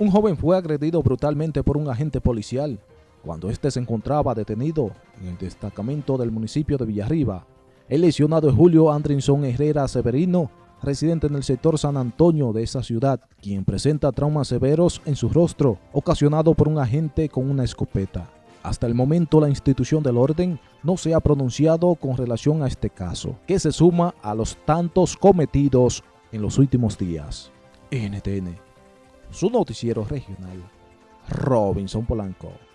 Un joven fue agredido brutalmente por un agente policial cuando éste se encontraba detenido en el destacamento del municipio de Villarriba. El lesionado es Julio Andrinson Herrera Severino, residente en el sector San Antonio de esa ciudad, quien presenta traumas severos en su rostro, ocasionado por un agente con una escopeta. Hasta el momento la institución del orden no se ha pronunciado con relación a este caso, que se suma a los tantos cometidos en los últimos días. NTN su noticiero regional, Robinson Polanco.